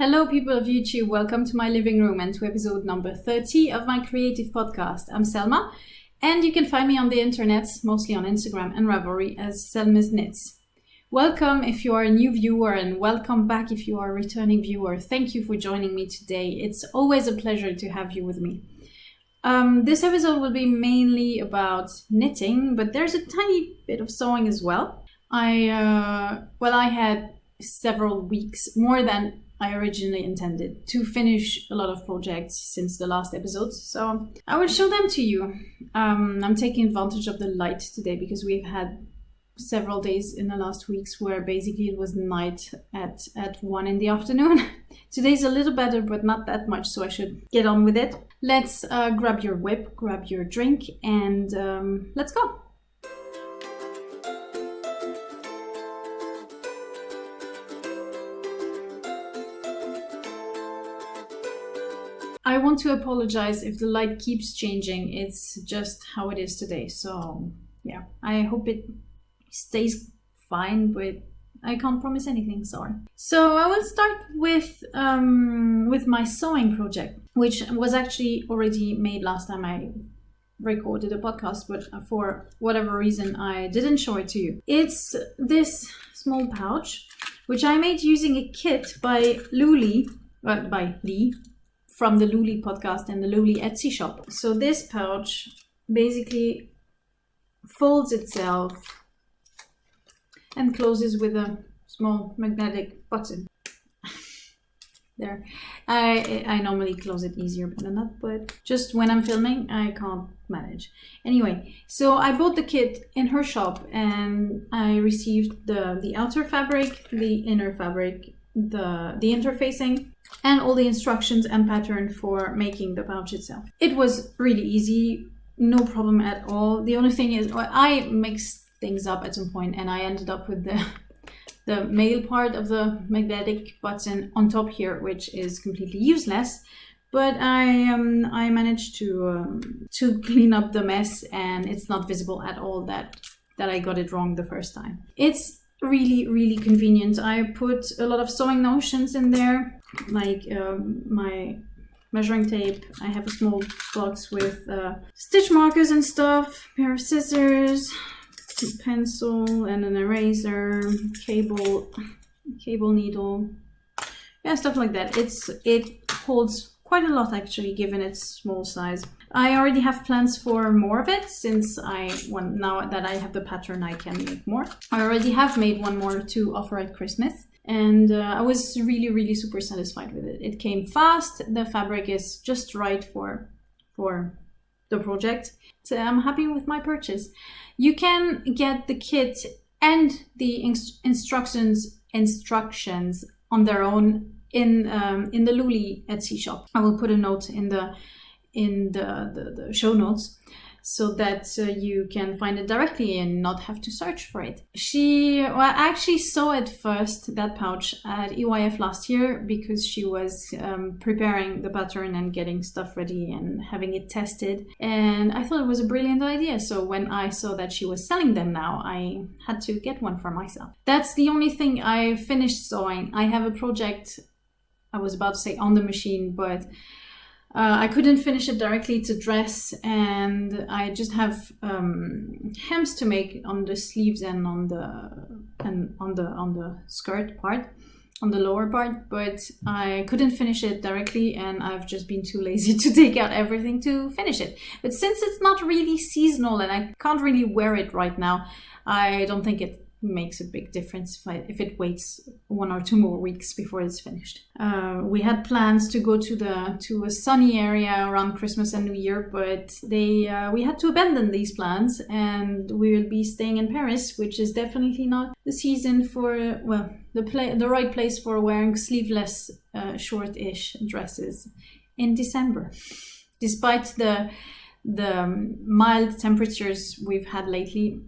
Hello, people of YouTube. Welcome to my living room and to episode number 30 of my creative podcast. I'm Selma, and you can find me on the internet, mostly on Instagram and Ravelry, as Selma's Knits. Welcome if you are a new viewer, and welcome back if you are a returning viewer. Thank you for joining me today. It's always a pleasure to have you with me. Um, this episode will be mainly about knitting, but there's a tiny bit of sewing as well. I, uh, well, I had several weeks, more than I originally intended to finish a lot of projects since the last episodes. So I will show them to you. Um, I'm taking advantage of the light today because we've had several days in the last weeks where basically it was night at, at one in the afternoon. Today's a little better, but not that much, so I should get on with it. Let's uh, grab your WIP, grab your drink, and um, let's go. I want to apologize if the light keeps changing. It's just how it is today. So yeah, I hope it stays fine, but I can't promise anything, sorry. So I will start with um, with my sewing project, which was actually already made last time I recorded a podcast, but for whatever reason I didn't show it to you. It's this small pouch, which I made using a kit by Luli, well, by Lee, from the Luli podcast and the Luli Etsy shop. So this pouch basically folds itself and closes with a small magnetic button. there. I I normally close it easier than that, but just when I'm filming, I can't manage. Anyway, so I bought the kit in her shop and I received the, the outer fabric, the inner fabric, the, the interfacing, and all the instructions and pattern for making the pouch itself. It was really easy, no problem at all. The only thing is well, I mixed things up at some point and I ended up with the the male part of the magnetic button on top here, which is completely useless. But I um, I managed to um, to clean up the mess and it's not visible at all that that I got it wrong the first time. It's really really convenient. I put a lot of sewing notions in there like um, my measuring tape. I have a small box with uh, stitch markers and stuff, pair of scissors, pencil and an eraser, cable, cable needle, yeah, stuff like that. It's It holds quite a lot actually given its small size. I already have plans for more of it since I want now that I have the pattern I can make more. I already have made one more to offer at Christmas and uh, I was really really super satisfied with it. It came fast, the fabric is just right for for the project. So I'm happy with my purchase. You can get the kit and the instructions instructions on their own in um, in the Luli Etsy shop. I will put a note in the in the, the, the show notes so that uh, you can find it directly and not have to search for it. She well, actually saw it first, that pouch, at EYF last year because she was um, preparing the pattern and getting stuff ready and having it tested. And I thought it was a brilliant idea. So when I saw that she was selling them now, I had to get one for myself. That's the only thing I finished sewing. I have a project, I was about to say on the machine, but uh, I couldn't finish it directly to dress and I just have um, hems to make on the sleeves and on the and on the on the skirt part on the lower part but I couldn't finish it directly and I've just been too lazy to take out everything to finish it. But since it's not really seasonal and I can't really wear it right now I don't think it makes a big difference if, I, if it waits one or two more weeks before it's finished. Uh, we had plans to go to the to a sunny area around Christmas and New Year, but they uh, we had to abandon these plans, and we will be staying in Paris, which is definitely not the season for well the play the right place for wearing sleeveless uh, short-ish dresses in December, despite the the mild temperatures we've had lately.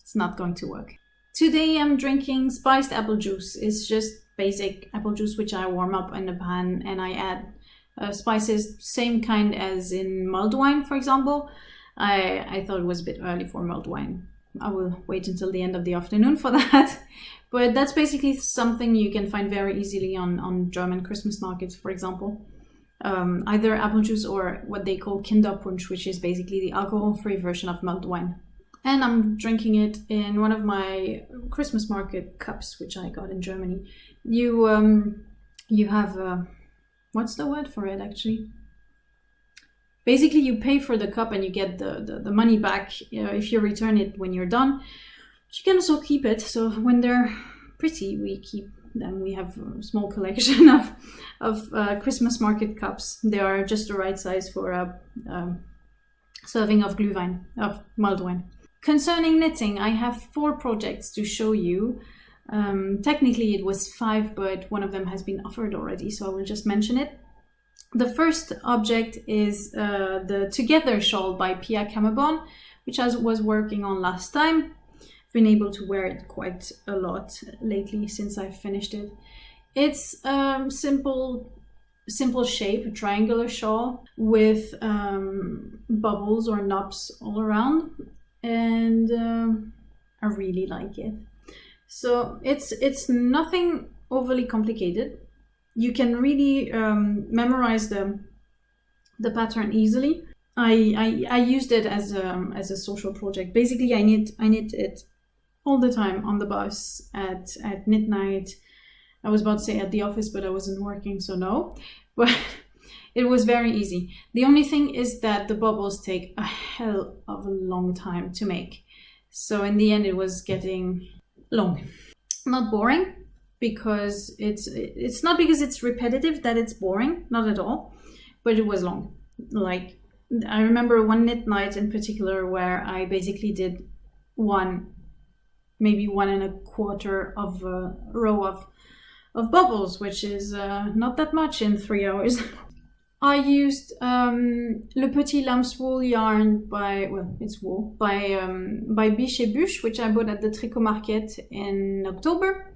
It's not going to work. Today I'm drinking spiced apple juice. It's just basic apple juice which I warm up in a pan and I add uh, spices, same kind as in mulled wine, for example. I, I thought it was a bit early for mulled wine, I will wait until the end of the afternoon for that. But that's basically something you can find very easily on, on German Christmas markets, for example. Um, either apple juice or what they call Kinderpunsch, which is basically the alcohol-free version of mulled wine. And I'm drinking it in one of my Christmas market cups, which I got in Germany. You um, you have uh, what's the word for it actually? Basically, you pay for the cup and you get the, the, the money back uh, if you return it when you're done you can also keep it. So when they're pretty, we keep them. We have a small collection of of uh, Christmas market cups. They are just the right size for a um, serving of glühwein, of mulled wine. Concerning knitting, I have four projects to show you. Um, technically, it was five, but one of them has been offered already, so I will just mention it. The first object is uh, the Together shawl by Pia Kammeborn, which I was working on last time I've been able to wear it quite a lot lately since I finished it. It's um, simple simple shape, a triangular shawl with um, bubbles or knobs all around and um, I really like it. So it's it's nothing overly complicated. You can really um, memorize the the pattern easily. I, I, I used it as a, as a social project. Basically, I knit I knit it all the time on the bus at at midnight. I was about to say at the office, but I wasn't working, so no. But it was very easy. The only thing is that the bubbles take a hell of a long time to make. So in the end, it was getting long. Not boring because it's it's not because it's repetitive that it's boring, not at all, but it was long. Like I remember one knit night in particular where I basically did one maybe one and a quarter of a row of, of bubbles, which is uh, not that much in three hours. I used um, Le Petit Lamb's Wool yarn by, well, it's wool, by, um, by Biche Buche, which I bought at the Tricot Market in October.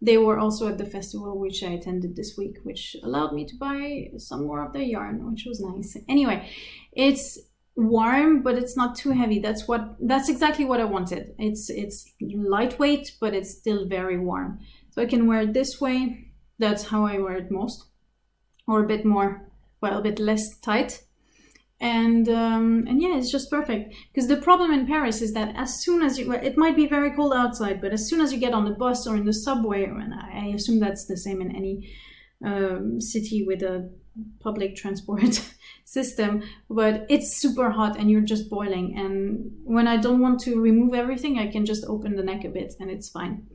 They were also at the festival, which I attended this week, which allowed me to buy some more of their yarn, which was nice. Anyway, it's warm but it's not too heavy. That's what that's exactly what i wanted. It's it's lightweight but it's still very warm. So i can wear it this way. That's how i wear it most. Or a bit more well a bit less tight. And um, and yeah it's just perfect. Because the problem in paris is that as soon as you well, it might be very cold outside but as soon as you get on the bus or in the subway and i assume that's the same in any um, city with a public transport system but it's super hot and you're just boiling. And when i don't want to remove everything i can just open the neck a bit and it's fine.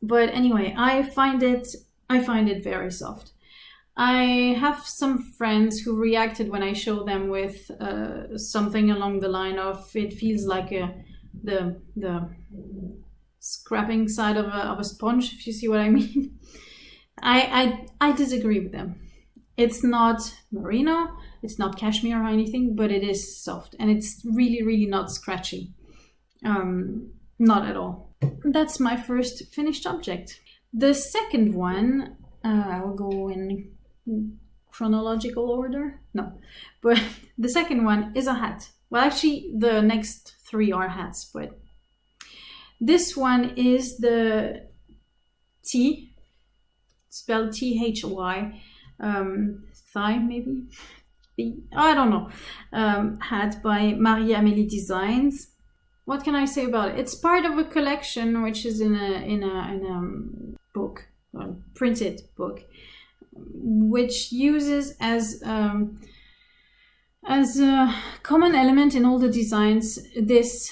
But anyway i find it i find it very soft i have some friends who reacted when i show them with uh, something along the line of it feels like a the the scrapping side of a, of a sponge if you see what i mean I, I i disagree with them it's not merino, it's not cashmere or anything, but it is soft and it's really, really not scratchy. Um, not at all. That's my first finished object. The second one, uh, I will go in chronological order. No, but the second one is a hat. Well, actually, the next three are hats, but this one is the T, spelled T H Y um, thigh maybe I don't know um, hat by Marie Amélie Designs. What can I say about it? It's part of a collection which is in a in a, in a um, book, a printed book, which uses as um, as a common element in all the designs this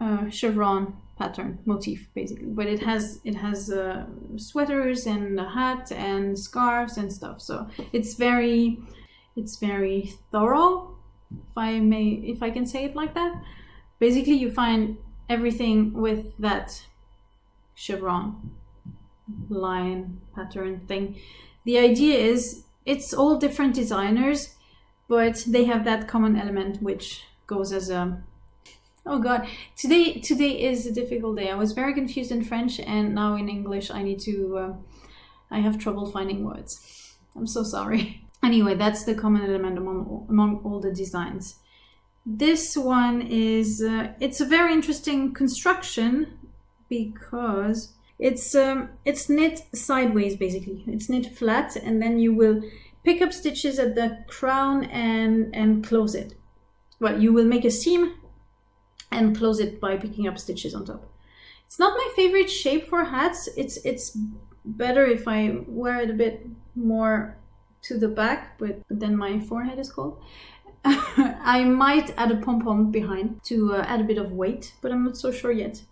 uh, chevron pattern motif basically. But it has it has uh, sweaters and a hat and scarves and stuff. So it's very it's very thorough if i may if i can say it like that. Basically you find everything with that chevron line pattern thing the idea is it's all different designers but they have that common element which goes as a Oh god, today today is a difficult day. I was very confused in French and now in English I need to, uh, I have trouble finding words. I'm so sorry. Anyway, that's the common element among, among all the designs. this one is, uh, it's a very interesting construction because it's um, it's knit sideways basically. It's knit flat and then you will pick up stitches at the crown and, and close it. Well, you will make a seam and close it by picking up stitches on top. It's not my favorite shape for hats. It's it's better if I wear it a bit more to the back, but then my forehead is cold. I might add a pom-pom behind to uh, add a bit of weight, but I'm not so sure yet.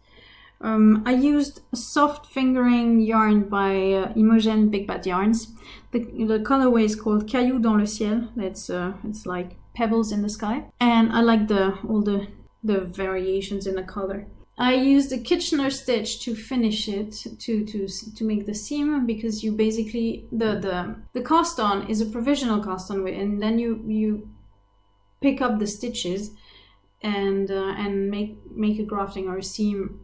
Um, I used soft fingering yarn by uh, Imogen Big Bad Yarns. The, the colorway is called Caillou dans le ciel. It's uh, it's like pebbles in the sky, and I like the all the the variations in the color. I used a Kitchener stitch to finish it to to to make the seam because you basically the the the cast on is a provisional cast on and then you you pick up the stitches and uh, and make make a grafting or a seam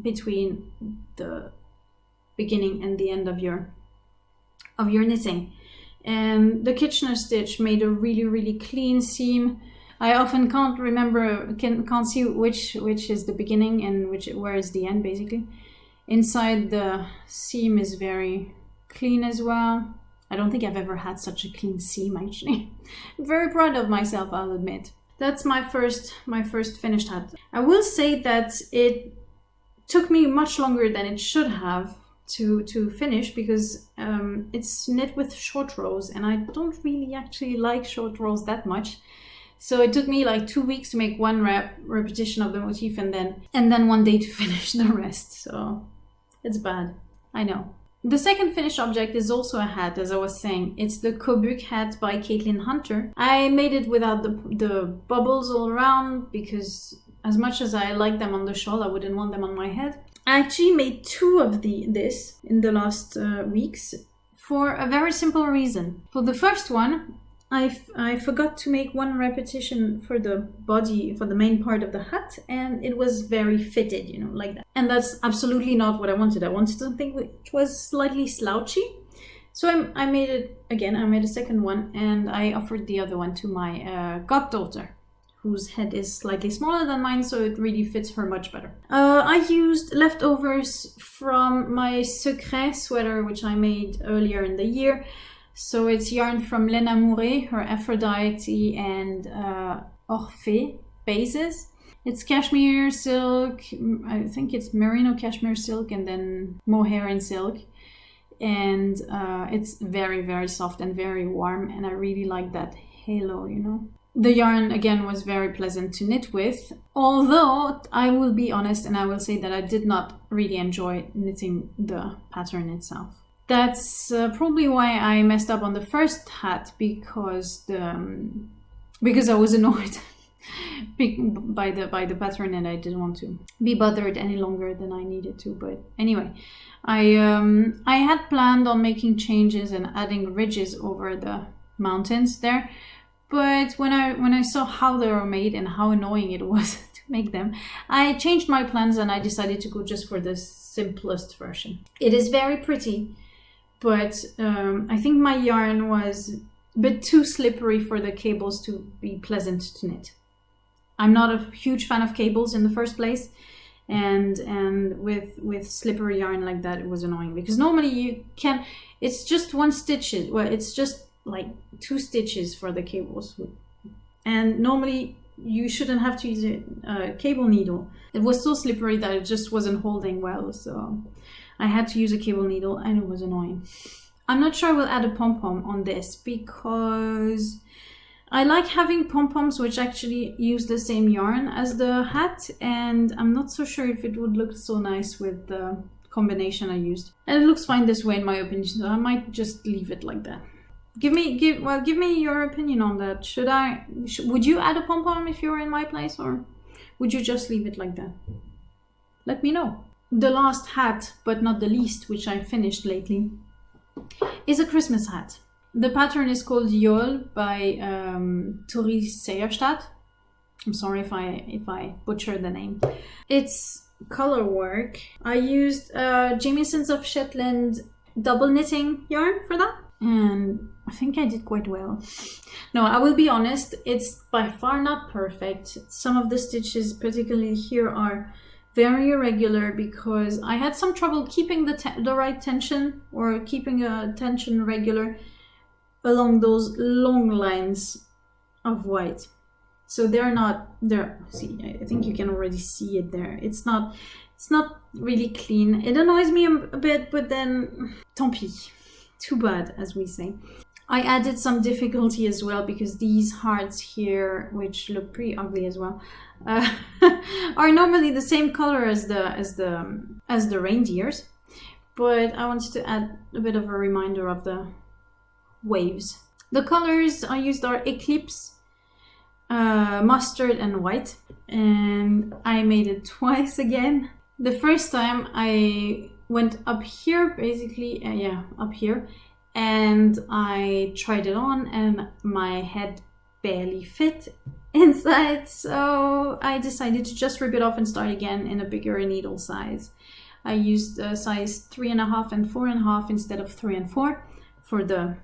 between the beginning and the end of your of your knitting. And the Kitchener stitch made a really really clean seam. I often can't remember can can't see which which is the beginning and which where is the end basically. Inside the seam is very clean as well. I don't think I've ever had such a clean seam actually. I'm very proud of myself I'll admit. That's my first my first finished hat. I will say that it took me much longer than it should have to to finish because um, it's knit with short rows and I don't really actually like short rows that much. So it took me like two weeks to make one rep repetition of the motif and then and then one day to finish the rest. So it's bad. I know. The second finished object is also a hat, as I was saying. It's the Kobuk hat by Caitlin Hunter. I made it without the, the bubbles all around because as much as I like them on the shawl, I wouldn't want them on my head. I actually made two of the this in the last uh, weeks for a very simple reason. For the first one, I, I forgot to make one repetition for the body, for the main part of the hat, and it was very fitted, you know, like that. And that's absolutely not what I wanted. I wanted something which was slightly slouchy. So I, I made it again, I made a second one, and I offered the other one to my uh, goddaughter whose head is slightly smaller than mine, so it really fits her much better. Uh, I used leftovers from my Secret sweater, which I made earlier in the year. So it's yarn from Lena Mouret, her Aphrodite and uh, Orphée bases. It's cashmere silk, I think it's merino cashmere silk and then mohair and silk. And uh, it's very, very soft and very warm and I really like that halo, you know. The yarn again was very pleasant to knit with, although I will be honest and I will say that I did not really enjoy knitting the pattern itself. That's uh, probably why I messed up on the first hat because the um, because I was annoyed by the by the pattern and I didn't want to be bothered any longer than I needed to. But anyway, I um, I had planned on making changes and adding ridges over the mountains there but when I when I saw how they were made and how annoying it was to make them, I changed my plans and I decided to go just for the simplest version. It is very pretty, but um, I think my yarn was a bit too slippery for the cables to be pleasant to knit. I'm not a huge fan of cables in the first place and and with with slippery yarn like that it was annoying because normally you can it's just one stitch well it's just like two stitches for the cables and normally you shouldn't have to use a cable needle it was so slippery that it just wasn't holding well so I had to use a cable needle and it was annoying I'm not sure I will add a pom-pom on this because I like having pom-poms which actually use the same yarn as the hat and I'm not so sure if it would look so nice with the combination I used. And it looks fine this way in my opinion, so I might just leave it like that. Give me, give well, give me your opinion on that. Should I, sh would you add a pom pom if you were in my place, or would you just leave it like that? Let me know. The last hat, but not the least, which I finished lately, is a Christmas hat. The pattern is called Yol by um, Tori Seierstad. I'm sorry if I if I butcher the name. It's color work. I used uh, Jamieson's of Shetland double knitting yarn for that and I think I did quite well. No, I will be honest, it's by far not perfect. Some of the stitches, particularly here, are very irregular because I had some trouble keeping the, the right tension or keeping a tension regular along those long lines of white. So they're not there. See, I think you can already see it there. It's not, it's not really clean. It annoys me a bit, but then tant pis. Too bad, as we say. I added some difficulty as well because these hearts here, which look pretty ugly as well, uh, are normally the same color as the as the as the reindeers. But I wanted to add a bit of a reminder of the waves. The colors I used are Eclipse, uh, mustard and white. And I made it twice again. The first time I went up here, basically, uh, yeah, up here, and I tried it on and my head barely fit inside so I decided to just rip it off and start again in a bigger needle size. I used a size three and a half and four and a half instead of three and four for the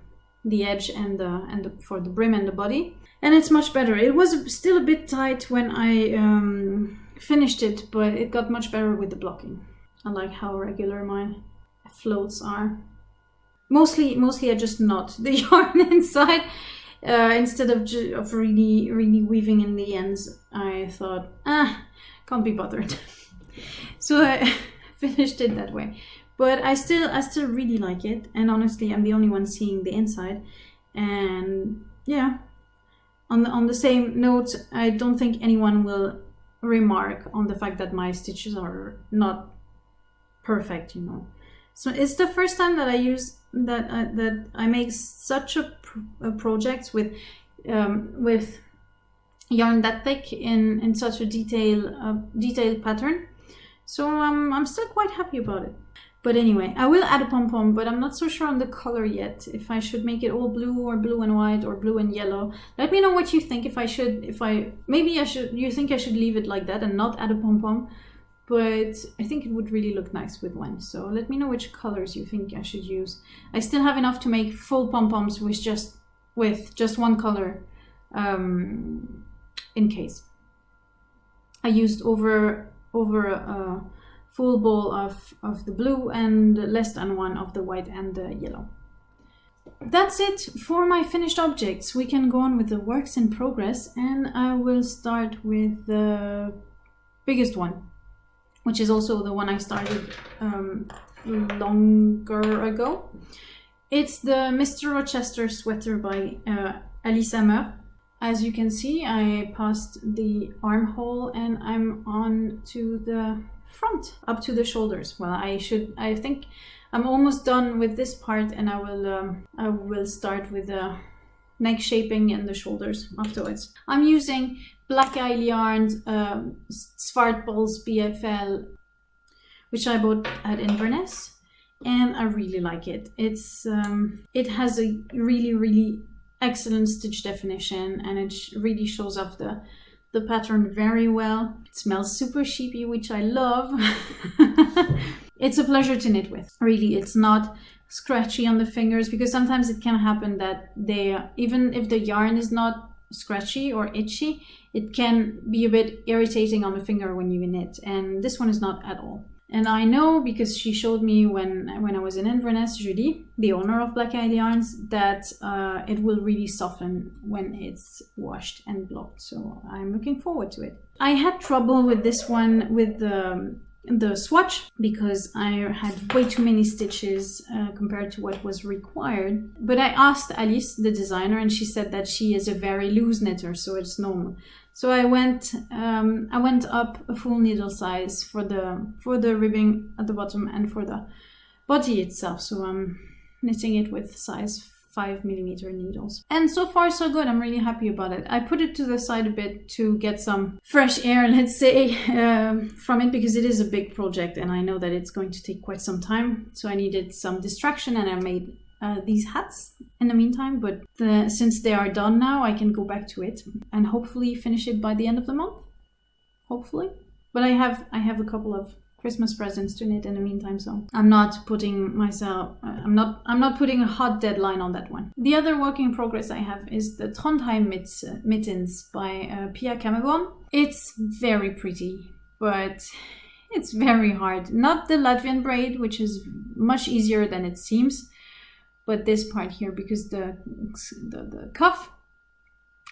the edge and the and the, for the brim and the body and it's much better. It was still a bit tight when I um, finished it but it got much better with the blocking. I like how regular my floats are. Mostly, mostly I just knot the yarn inside uh, instead of of really, really weaving in the ends. I thought, ah, can't be bothered. so I finished it that way. But I still, I still really like it. And honestly, I'm the only one seeing the inside. And yeah, on the on the same note, I don't think anyone will remark on the fact that my stitches are not perfect. You know. So it's the first time that I use that uh, that I make such a, a project with um, with yarn that thick in in such a detail uh, detailed pattern. So um, I'm still quite happy about it. But anyway, I will add a pom-pom, but I'm not so sure on the color yet. If I should make it all blue or blue and white or blue and yellow. Let me know what you think. If I should, if I, maybe I should, you think I should leave it like that and not add a pom-pom but I think it would really look nice with one. So let me know which colors you think I should use. I still have enough to make full pom-poms with just with just one color um, in case. I used over over a full bowl of, of the blue and less than one of the white and the yellow. That's it for my finished objects. We can go on with the works in progress and I will start with the biggest one which is also the one I started um, longer ago. It's the Mr. Rochester sweater by uh, Alice Hammer. As you can see, I passed the armhole and I'm on to the front, up to the shoulders. Well, I should, I think I'm almost done with this part and I will, um, I will start with the neck shaping and the shoulders afterwards. I'm using Black Isle Yarns um, BFL, which I bought at Inverness, and I really like it. It's um, It has a really, really excellent stitch definition, and it really shows off the, the pattern very well. It smells super sheepy, which I love. it's a pleasure to knit with. Really, it's not scratchy on the fingers because sometimes it can happen that they, even if the yarn is not scratchy or itchy, it can be a bit irritating on the finger when you knit. And this one is not at all. And I know because she showed me when when I was in Inverness, Julie, the owner of Black Isle Yarns, that uh, it will really soften when it's washed and blocked. So I'm looking forward to it. I had trouble with this one with the the swatch because I had way too many stitches uh, compared to what was required. But I asked Alice, the designer, and she said that she is a very loose knitter, so it's normal. So I went, um, I went up a full needle size for the for the ribbing at the bottom and for the body itself. So I'm knitting it with size 5 millimeter needles. And so far so good, I'm really happy about it. I put it to the side a bit to get some fresh air, let's say, um, from it because it is a big project and I know that it's going to take quite some time. So I needed some distraction and I made uh, these hats in the meantime, but the, since they are done now, I can go back to it and hopefully finish it by the end of the month. Hopefully. But I have I have a couple of Christmas presents to knit in the meantime, so I'm not putting myself, uh, I'm not, I'm not putting a hot deadline on that one. The other work in progress I have is the Trondheim mitts, uh, Mittens by uh, Pia Kammeborn. It's very pretty, but it's very hard. Not the Latvian braid, which is much easier than it seems, but this part here because the, the, the cuff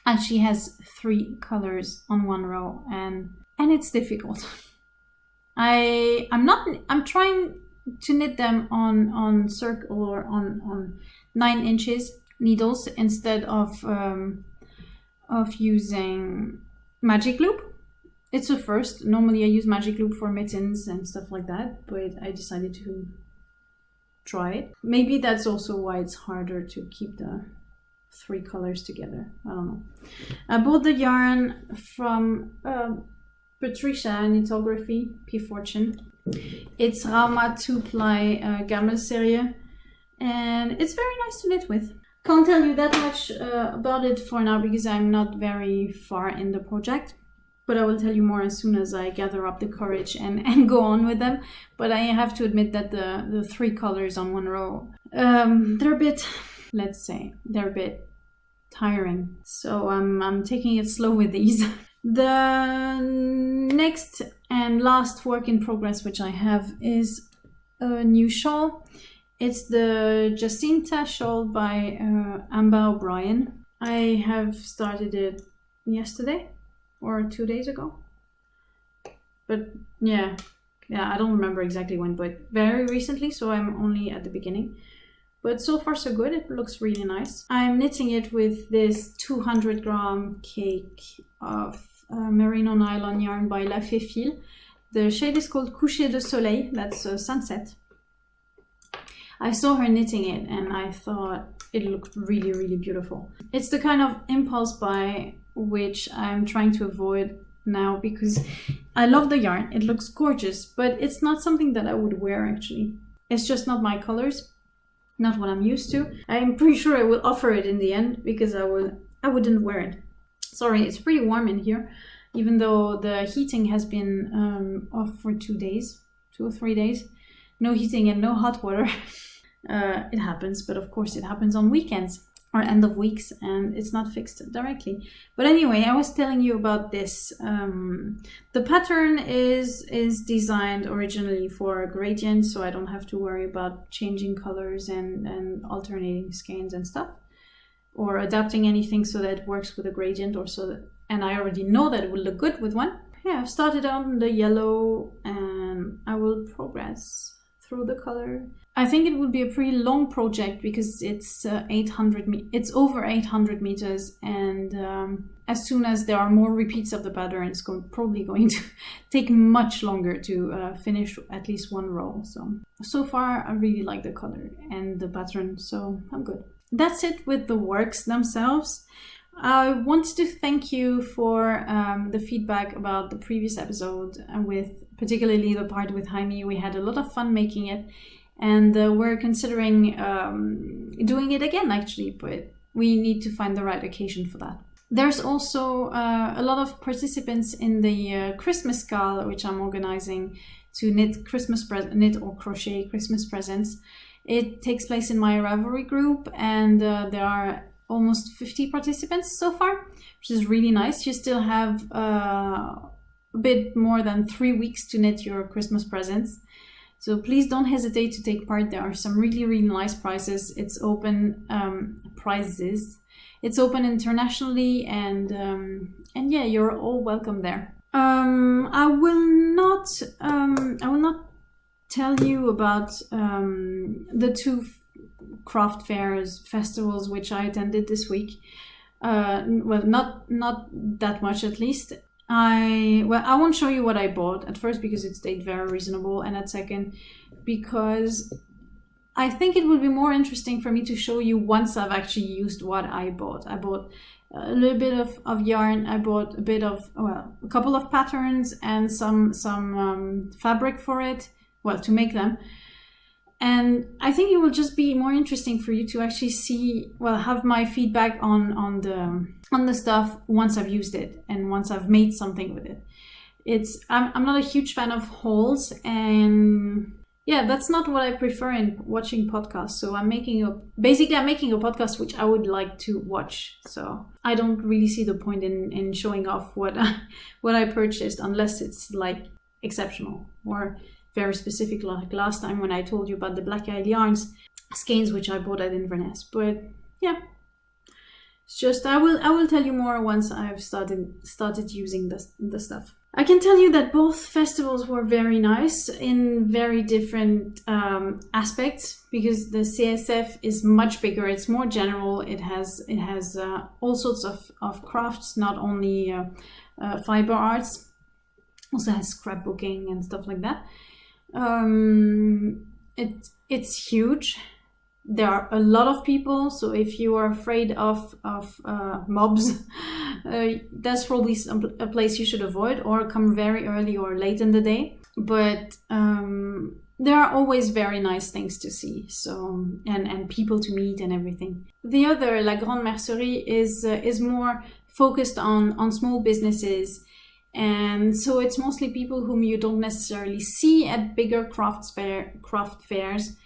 actually has three colors on one row and and it's difficult. I I'm not I'm trying to knit them on on circle or on on nine inches needles instead of um, of using magic loop. It's a first. Normally I use magic loop for mittens and stuff like that, but I decided to try it. Maybe that's also why it's harder to keep the three colors together. I don't know. I bought the yarn from um, Patricia Knitography, P Fortune. It's Rauma 2-ply uh, Gamma serie and it's very nice to knit with. Can't tell you that much uh, about it for now because I'm not very far in the project but I will tell you more as soon as I gather up the courage and, and go on with them. But I have to admit that the, the three colors on one row, um, they're a bit, let's say, they're a bit tiring. So I'm, I'm taking it slow with these. The next and last work in progress which I have is a new shawl. It's the Jacinta shawl by uh, Amber O'Brien. I have started it yesterday or two days ago. But yeah, yeah, I don't remember exactly when, but very recently, so I'm only at the beginning. But so far so good, it looks really nice. I'm knitting it with this 200 gram cake of uh, merino nylon yarn by La Fée Fil. The shade is called Coucher de Soleil, that's sunset. I saw her knitting it and I thought it looked really, really beautiful. It's the kind of impulse buy which I'm trying to avoid now because I love the yarn. It looks gorgeous, but it's not something that I would wear actually. It's just not my colors, not what I'm used to. I'm pretty sure I will offer it in the end because I will I wouldn't wear it. Sorry, it's pretty warm in here, even though the heating has been um, off for two days, two or three days. No heating and no hot water. uh, it happens, but of course it happens on weekends or end of weeks and it's not fixed directly but anyway i was telling you about this um, the pattern is is designed originally for a gradient so i don't have to worry about changing colors and and alternating skeins and stuff or adapting anything so that it works with a gradient or so that, and I already know that it will look good with one. Yeah, I've started on the yellow and I will progress through the color. I think it would be a pretty long project because it's uh, 800 me it's over 800 meters and um, as soon as there are more repeats of the pattern it's probably going to take much longer to uh, finish at least one row so so far I really like the color and the pattern so I'm good that's it with the works themselves. I want to thank you for um, the feedback about the previous episode with particularly the part with Jaime. We had a lot of fun making it and uh, we're considering um, doing it again actually, but we need to find the right occasion for that. There's also uh, a lot of participants in the uh, Christmas Gala, which I'm organizing to knit Christmas knit or crochet Christmas presents. It takes place in my Ravelry group, and uh, there are almost 50 participants so far, which is really nice. You still have uh, a bit more than three weeks to knit your Christmas presents. So please don't hesitate to take part. There are some really, really nice prizes. It's open um, prizes. It's open internationally, and um, and yeah, you're all welcome there. Um, I will not. Um, I will not tell you about um, the two craft fairs festivals which I attended this week. Uh, well, not not that much at least. I well, I won't show you what I bought at first because it stayed very reasonable, and at second because I think it would be more interesting for me to show you once I've actually used what I bought. I bought a little bit of, of yarn. I bought a bit of well, a couple of patterns and some some um, fabric for it well to make them and i think it will just be more interesting for you to actually see well have my feedback on on the on the stuff once i've used it and once i've made something with it. It's I'm, I'm not a huge fan of hauls and yeah that's not what i prefer in watching podcasts. So i'm making a basically i'm making a podcast which i would like to watch. So i don't really see the point in in showing off what I, what i purchased unless it's like exceptional or very specific like last time when i told you about the Black Isle Yarns skeins which i bought at inverness. But yeah it's just i will i will tell you more once i've started started using this the stuff I can tell you that both festivals were very nice in very different um, aspects because the CSF is much bigger. It's more general. It has it has uh, all sorts of, of crafts, not only uh, uh, fiber arts. Also has scrapbooking and stuff like that. Um, it it's huge there are a lot of people so if you are afraid of of uh, mobs uh, that's probably some, a place you should avoid or come very early or late in the day. But um, there are always very nice things to see so and and people to meet and everything. The other la grande mercerie is uh, is more focused on on small businesses. And so it's mostly people whom you don't necessarily see at bigger craft fair craft fairs.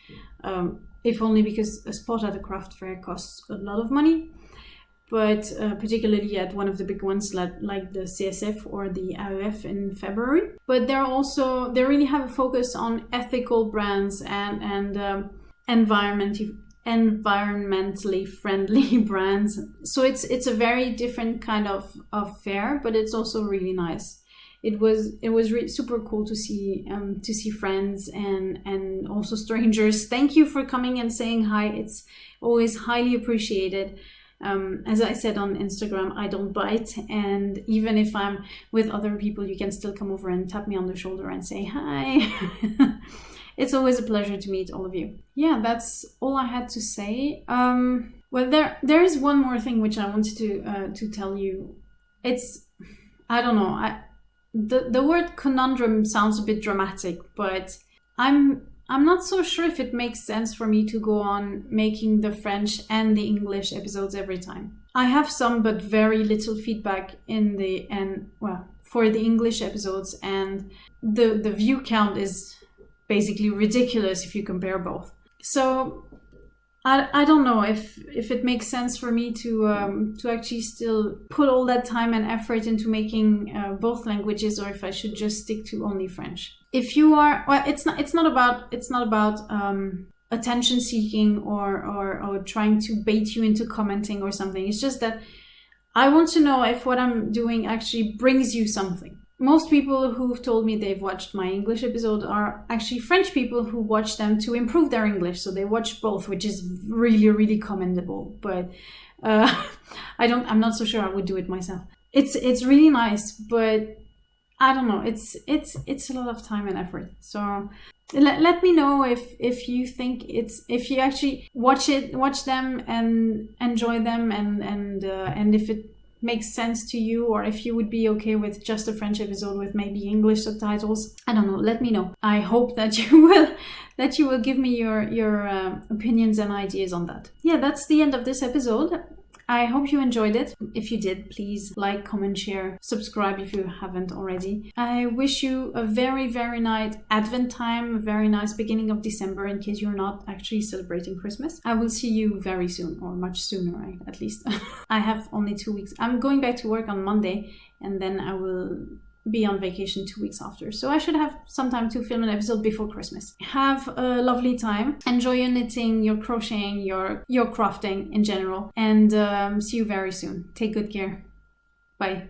Um, if only because a spot at a craft fair costs a lot of money. But uh, particularly at one of the big ones like, like the CSF or the AEF in February. But they're also, they really have a focus on ethical brands and, and um, environmentally, environmentally friendly brands. So it's, it's a very different kind of, of fair, but it's also really nice it was it was super cool to see um, to see friends and and also strangers. Thank you for coming and saying hi. It's always highly appreciated. Um, as I said on Instagram, I don't bite, and even if I'm with other people, you can still come over and tap me on the shoulder and say hi. it's always a pleasure to meet all of you. Yeah, that's all I had to say. Um, well, there there is one more thing which I wanted to uh, to tell you. It's I don't know. I the the word conundrum sounds a bit dramatic, but I'm I'm not so sure if it makes sense for me to go on making the French and the English episodes every time. I have some but very little feedback in the and well for the English episodes and the the view count is basically ridiculous if you compare both. So I, I don't know if if it makes sense for me to um, to actually still put all that time and effort into making uh, both languages or if I should just stick to only French. If you are well it's not it's not about it's not about um, attention seeking or, or or trying to bait you into commenting or something. It's just that I want to know if what I'm doing actually brings you something most people who've told me they've watched my English episode are actually French people who watch them to improve their English. So they watch both, which is really, really commendable. But uh, I don't. I'm not so sure I would do it myself. It's it's really nice, but I don't know. It's it's it's a lot of time and effort. So let, let me know if if you think it's if you actually watch it watch them and enjoy them and and uh, and if it makes sense to you or if you would be okay with just a French episode with maybe English subtitles. I don't know. Let me know. I hope that you will that you will give me your your uh, opinions and ideas on that. Yeah, that's the end of this episode. I hope you enjoyed it. If you did, please like, comment, share, subscribe if you haven't already. I wish you a very, very nice Advent time, a very nice beginning of December in case you're not actually celebrating Christmas. I will see you very soon, or much sooner, at least. I have only two weeks. I'm going back to work on Monday and then I will be on vacation two weeks after. So I should have some time to film an episode before Christmas. Have a lovely time. Enjoy your knitting, your crocheting, your your crafting in general, and um, see you very soon. Take good care. Bye.